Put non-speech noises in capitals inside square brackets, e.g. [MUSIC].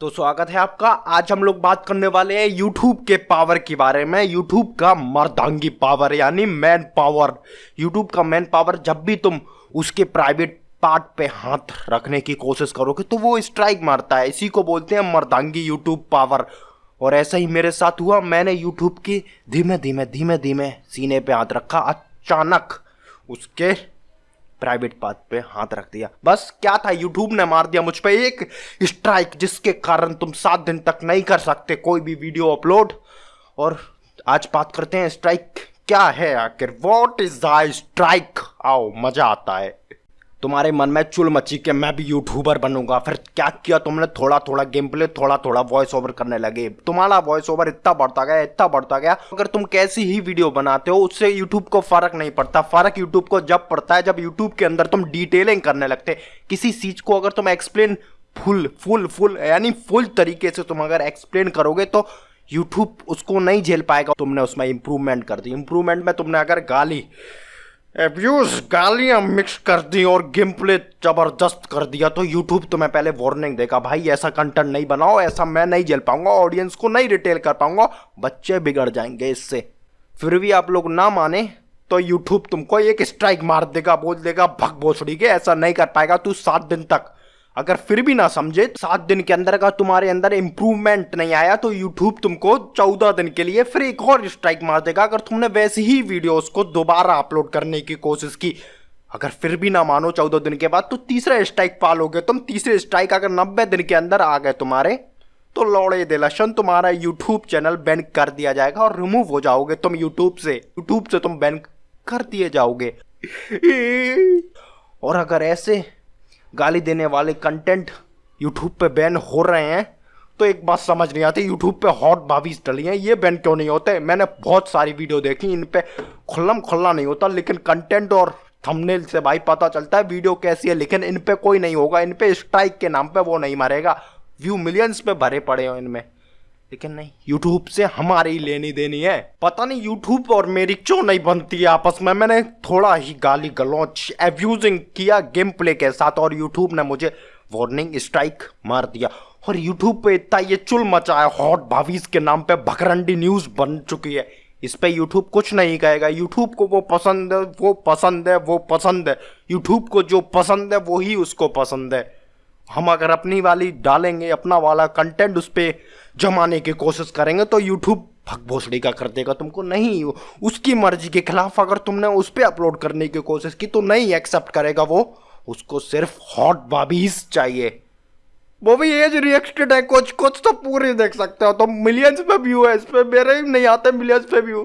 तो स्वागत है आपका। आज हम लोग बात करने वाले हैं YouTube के पावर के बारे में। YouTube का मर्दांगी पावर यानी मैन पावर YouTube का मैन पावर जब भी तुम उसके प्राइवेट पार्ट पे हाथ रखने की कोशिश करोगे तो वो स्ट्राइक मारता है। इसी को बोलते हैं मर्दांगी YouTube पावर और ऐसा ही मेरे साथ हुआ। मैंने YouTube की धीमे धीमे धीमे धीमे सीने पे हाथ रखा। अचानक उसके प्राइवेट पाथ पे हाथ रख दिया। बस क्या था यूट्यूब ने मार दिया मुझ पर एक स्ट्राइक जिसके कारण तुम सात दिन तक नहीं कर सकते कोई भी वीडियो अपलोड और आज बात करते हैं स्ट्राइक क्या है आखिर? वॉट इज़ द स्ट्राइक आओ, मज़ा आता है। तुम्हारे मन में चुल मची के मैं भी यूट्यूबर बनूँगा। फिर क्या किया तुमने? थोड़ा थोड़ा गेम प्ले थोड़ा थोड़ा वॉइस ओवर करने लगे। तुम्हारा वॉइस ओवर इतना बढ़ता गया, इतना बढ़ता गया। अगर तुम कैसी ही वीडियो बनाते हो, उससे यूट्यूब को फ़र्क नहीं पड़ता। फ़र्क यूट्यूब को जब पड़ता है, जब यूट्यूब के अंदर तुम डिटेलिंग करने लगते। किसी चीज़ को अगर तुम एक्सप्लेन फुल फुल फुल यानी फुल तरीके से तुम अगर एक्सप्लेन करोगे तो यूट्यूब उसको नहीं झेल पाएगा। तुमने उसमें इंप्रूवमेंट कर दी। इंप्रूवमेंट में तुमने अगर गाली एब्यूज गालियाँ मिक्स कर दी और गेम प्ले ज़बरदस्त कर दिया। तो यूट्यूब तो मैं पहले वार्निंग देगा, भाई, ऐसा कंटेंट नहीं बनाओ, ऐसा मैं नहीं झेल पाऊँगा ऑडियंस को नहीं रिटेल कर पाऊँगा, बच्चे बिगड़ जाएँगे इससे। फिर भी आप लोग ना माने तो यूट्यूब तुमको एक स्ट्राइक मार देगा, बोल देगा, भग भोसड़ी के, ऐसा नहीं कर पाएगा तू सात दिन तक। अगर फिर भी ना समझे सात दिन के अंदर का तुम्हारे अंदर इंप्रूवमेंट नहीं आया तो यूट्यूब तुमको चौदह दिन के लिए फिर एक और स्ट्राइक मार देगा, अगर तुमने वैसी ही वीडियोस को दोबारा अपलोड करने की कोशिश की। अगर फिर भी ना मानो चौदह दिन के बाद तो तीसरा स्ट्राइक पालोगे तुम। तीसरे स्ट्राइक अगर नब्बे दिन के अंदर आ गए तुम्हारे तो लौड़े दे लशन तुम्हारा यूट्यूब चैनल बैन कर दिया जाएगा और रिमूव हो जाओगे तुम यूट्यूब से। यूट्यूब से तुम बैन कर दिए जाओगे। [LAUGHS] और अगर ऐसे गाली देने वाले कंटेंट यूट्यूब पे बैन हो रहे हैं। तो एक बात समझ नहीं आती यूट्यूब पे हॉट भाभी डली हैं, ये बैन क्यों नहीं होते? मैंने बहुत सारी वीडियो देखी, इन पर खुल्लम खुल्ला नहीं होता, लेकिन कंटेंट और थंबनेल से भाई पता चलता है वीडियो कैसी है, लेकिन इन पर कोई नहीं होगा, इन पर स्ट्राइक के नाम पर वो नहीं मारेगा। व्यू मिलियंस पे भरे पड़े हो इनमें। लेकिन नहीं यूट्यूब से हमारी लेनी देनी है। पता नहीं यूट्यूब और मेरी क्यों नहीं बनती है आपस में? मैंने थोड़ा ही गाली गलौच एब्यूजिंग किया गेम प्ले के साथ और यूट्यूब ने मुझे वार्निंग स्ट्राइक मार दिया। और यूट्यूब पे इतना ये चुल मचा है हॉट भावीज के नाम पे भकरंडी न्यूज़ बन चुकी है। इस पे यूट्यूब कुछ नहीं कहेगा। यूट्यूब को वो पसंद है, वो पसंद है, वो पसंद है। यूट्यूब को जो पसंद है, वो ही उसको पसंद है। हम अगर अपनी वाली डालेंगे, अपना वाला कंटेंट उस पर जमाने की कोशिश करेंगे तो यूट्यूब भग भोसड़ी का कर देगा तुमको। नहीं, उसकी मर्ज़ी के खिलाफ अगर तुमने उस पर अपलोड करने की कोशिश की तो नहीं एक्सेप्ट करेगा वो। उसको सिर्फ़ हॉट बाबीज चाहिए। वो भी एज रिएक्टेड है, कुछ कुछ तो पूरे देख सकते हो। तो मिलियंस पे व्यू है, इस पे मेरे ही नहीं आते मिलियंस पे व्यू